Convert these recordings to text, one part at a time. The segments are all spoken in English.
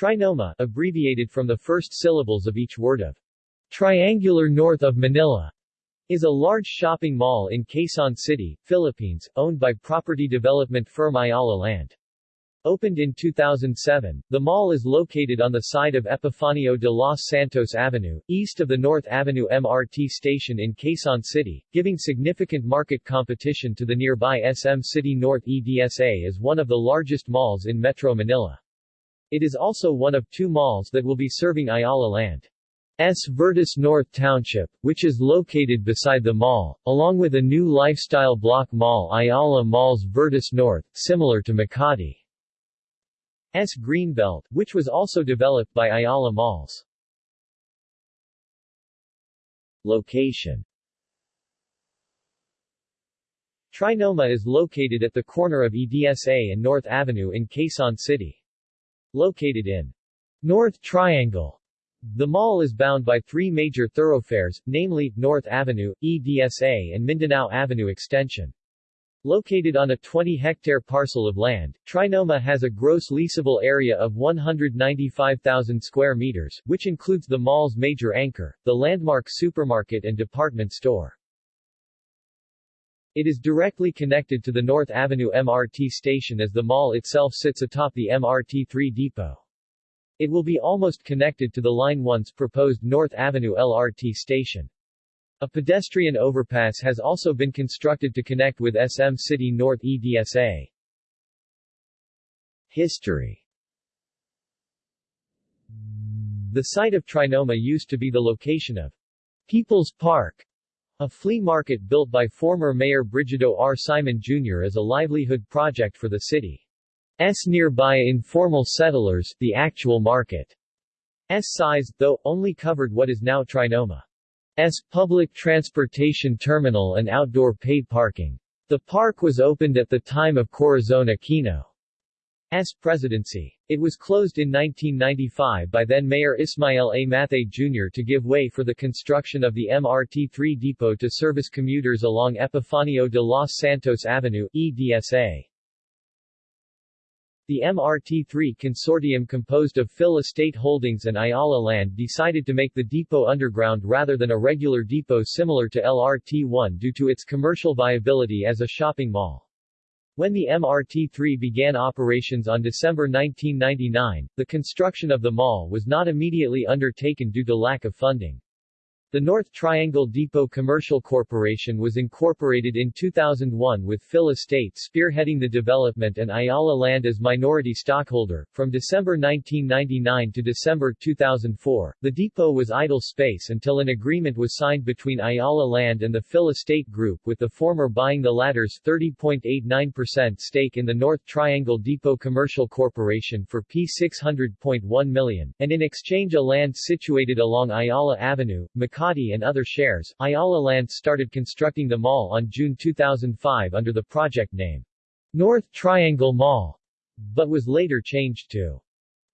Trinoma, abbreviated from the first syllables of each word of Triangular North of Manila, is a large shopping mall in Quezon City, Philippines, owned by property development firm Ayala Land. Opened in 2007, the mall is located on the side of Epifanio de los Santos Avenue, east of the North Avenue MRT station in Quezon City, giving significant market competition to the nearby SM City North EDSA as one of the largest malls in Metro Manila. It is also one of two malls that will be serving Ayala Land. S. Vertis North Township, which is located beside the mall, along with a new lifestyle block mall Ayala Malls Vertis North, similar to Makati. S. Greenbelt, which was also developed by Ayala Malls. Location Trinoma is located at the corner of EDSA and North Avenue in Quezon City. Located in North Triangle, the mall is bound by three major thoroughfares, namely, North Avenue, EDSA and Mindanao Avenue Extension. Located on a 20-hectare parcel of land, Trinoma has a gross leasable area of 195,000 square meters, which includes the mall's major anchor, the landmark supermarket and department store. It is directly connected to the North Avenue MRT station as the mall itself sits atop the MRT-3 depot. It will be almost connected to the Line 1's proposed North Avenue LRT station. A pedestrian overpass has also been constructed to connect with SM City North EDSA. History The site of Trinoma used to be the location of People's Park, a flea market built by former Mayor Brigido R. Simon Jr. as a livelihood project for the city. city's nearby informal settlers, the actual market. S size, though, only covered what is now Trinoma. S. public transportation terminal and outdoor paid parking. The park was opened at the time of Corazon Aquino's presidency. It was closed in 1995 by then Mayor Ismael A. Mathay Jr. to give way for the construction of the MRT-3 depot to service commuters along Epifanio de los Santos Avenue, EDSA. The MRT-3 consortium composed of Phil Estate Holdings and Ayala Land decided to make the depot underground rather than a regular depot similar to LRT-1 due to its commercial viability as a shopping mall. When the MRT-3 began operations on December 1999, the construction of the mall was not immediately undertaken due to lack of funding. The North Triangle Depot Commercial Corporation was incorporated in 2001 with Phil Estate spearheading the development and Ayala Land as minority stockholder. From December 1999 to December 2004, the depot was idle space until an agreement was signed between Ayala Land and the Phil Estate Group with the former buying the latter's 30.89% stake in the North Triangle Depot Commercial Corporation for P600.1 million, and in exchange a land situated along Ayala Avenue, Makati Makati and other shares, Ayala Land started constructing the mall on June 2005 under the project name North Triangle Mall, but was later changed to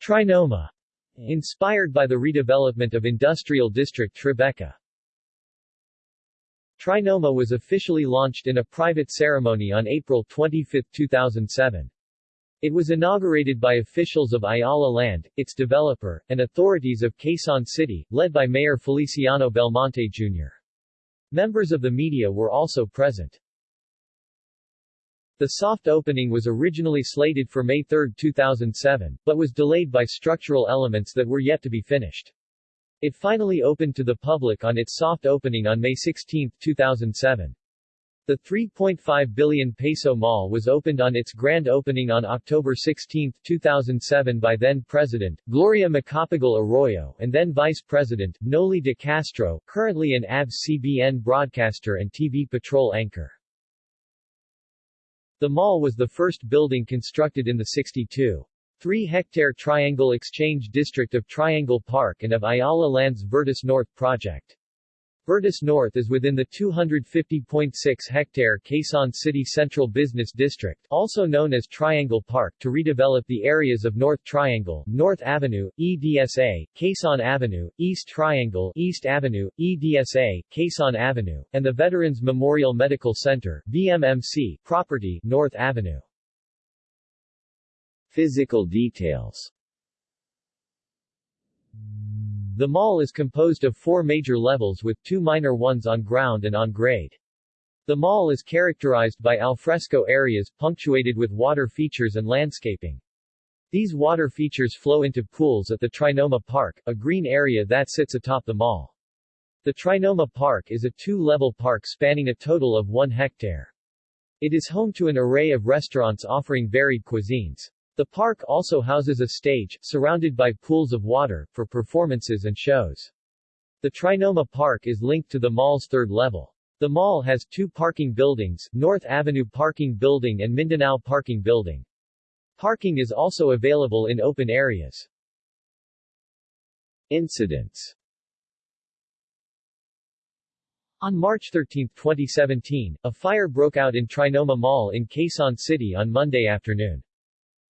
Trinoma, inspired by the redevelopment of industrial district Tribeca. Trinoma was officially launched in a private ceremony on April 25, 2007. It was inaugurated by officials of Ayala Land, its developer, and authorities of Quezon City, led by Mayor Feliciano Belmonte Jr. Members of the media were also present. The soft opening was originally slated for May 3, 2007, but was delayed by structural elements that were yet to be finished. It finally opened to the public on its soft opening on May 16, 2007. The 3.5 billion peso mall was opened on its grand opening on October 16, 2007 by then-President, Gloria Macapagal Arroyo and then Vice President, Noli de Castro, currently an ABS-CBN broadcaster and TV patrol anchor. The mall was the first building constructed in the 62 3-hectare Triangle Exchange District of Triangle Park and of Ayala Land's Vertis North project. Vertis North is within the 250.6-hectare Quezon City Central Business District, also known as Triangle Park, to redevelop the areas of North Triangle, North Avenue, EDSA, Quezon Avenue, East Triangle, East Avenue, EDSA, Quezon Avenue, and the Veterans Memorial Medical Center, VMMC, property, North Avenue. Physical details The mall is composed of four major levels with two minor ones on ground and on grade. The mall is characterized by alfresco areas punctuated with water features and landscaping. These water features flow into pools at the Trinoma Park, a green area that sits atop the mall. The Trinoma Park is a two-level park spanning a total of one hectare. It is home to an array of restaurants offering varied cuisines. The park also houses a stage, surrounded by pools of water, for performances and shows. The Trinoma Park is linked to the mall's third level. The mall has two parking buildings, North Avenue Parking Building and Mindanao Parking Building. Parking is also available in open areas. Incidents on March 13, 2017, a fire broke out in Trinoma Mall in Quezon City on Monday afternoon.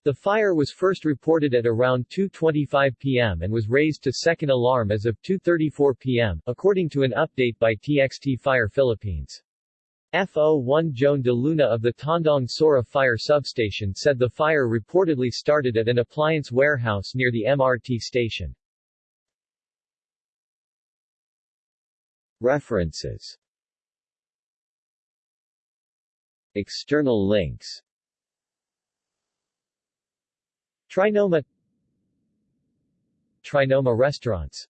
The fire was first reported at around 2.25 p.m. and was raised to second alarm as of 2.34 p.m., according to an update by TXT Fire Philippines. FO1 Joan de Luna of the Tandang Sora Fire Substation said the fire reportedly started at an appliance warehouse near the MRT station. References External links Trinoma. Trinoma restaurants